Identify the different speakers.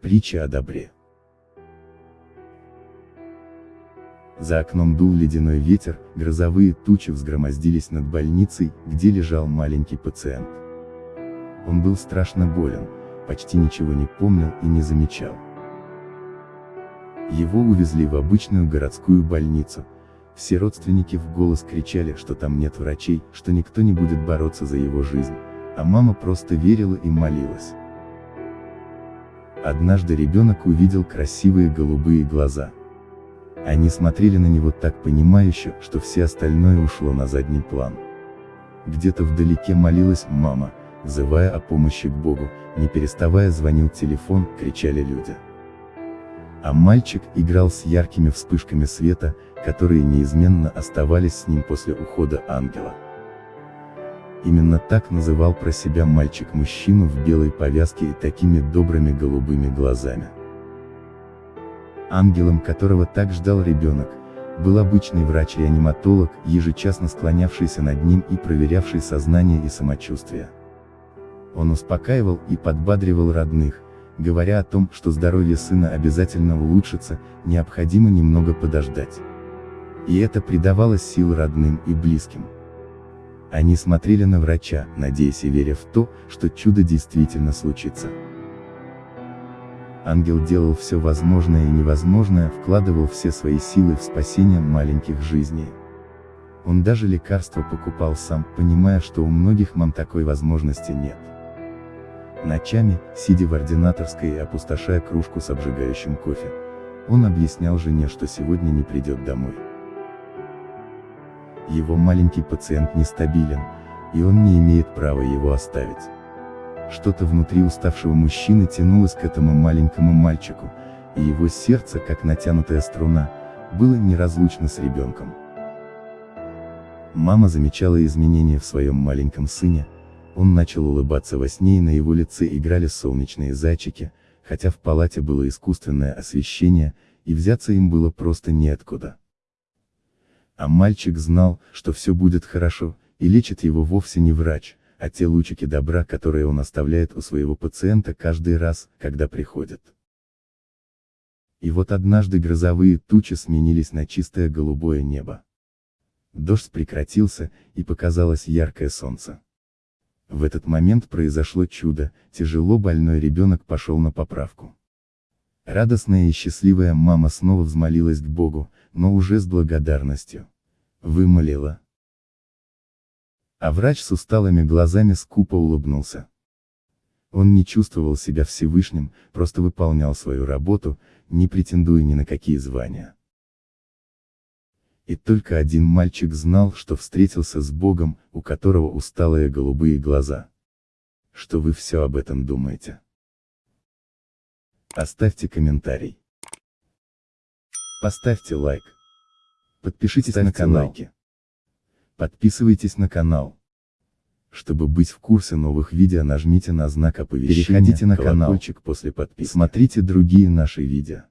Speaker 1: Притча о добре. За окном дул ледяной ветер, грозовые тучи взгромоздились над больницей, где лежал маленький пациент. Он был страшно болен, почти ничего не помнил и не замечал. Его увезли в обычную городскую больницу. Все родственники в голос кричали, что там нет врачей, что никто не будет бороться за его жизнь, а мама просто верила и молилась. Однажды ребенок увидел красивые голубые глаза. Они смотрели на него так понимающе, что все остальное ушло на задний план. Где-то вдалеке молилась мама, взывая о помощи к Богу, не переставая звонил телефон, кричали люди. А мальчик играл с яркими вспышками света, которые неизменно оставались с ним после ухода ангела. Именно так называл про себя мальчик мужчину в белой повязке и такими добрыми голубыми глазами. Ангелом которого так ждал ребенок, был обычный врач-реаниматолог, ежечасно склонявшийся над ним и проверявший сознание и самочувствие. Он успокаивал и подбадривал родных, говоря о том, что здоровье сына обязательно улучшится, необходимо немного подождать. И это придавало сил родным и близким. Они смотрели на врача, надеясь и веря в то, что чудо действительно случится. Ангел делал все возможное и невозможное, вкладывал все свои силы в спасение маленьких жизней. Он даже лекарства покупал сам, понимая, что у многих мам такой возможности нет. Ночами, сидя в ординаторской и опустошая кружку с обжигающим кофе, он объяснял жене, что сегодня не придет домой. Его маленький пациент нестабилен, и он не имеет права его оставить. Что-то внутри уставшего мужчины тянулось к этому маленькому мальчику, и его сердце, как натянутая струна, было неразлучно с ребенком. Мама замечала изменения в своем маленьком сыне, он начал улыбаться во сне и на его лице играли солнечные зайчики, хотя в палате было искусственное освещение, и взяться им было просто неоткуда. А мальчик знал, что все будет хорошо, и лечит его вовсе не врач, а те лучики добра, которые он оставляет у своего пациента каждый раз, когда приходит. И вот однажды грозовые тучи сменились на чистое голубое небо. Дождь прекратился, и показалось яркое солнце. В этот момент произошло чудо, тяжело больной ребенок пошел на поправку. Радостная и счастливая мама снова взмолилась к Богу, но уже с благодарностью. Вымолила. А врач с усталыми глазами скупо улыбнулся. Он не чувствовал себя Всевышним, просто выполнял свою работу, не претендуя ни на какие звания. И только один мальчик знал, что встретился с Богом, у которого усталые голубые глаза. Что вы все об этом думаете? Оставьте комментарий. Поставьте лайк. Подпишитесь Ставьте на канал. Лайки. Подписывайтесь на канал. Чтобы быть в курсе новых видео нажмите на знак оповещения, переходите на колокольчик после подписки. Смотрите другие наши видео.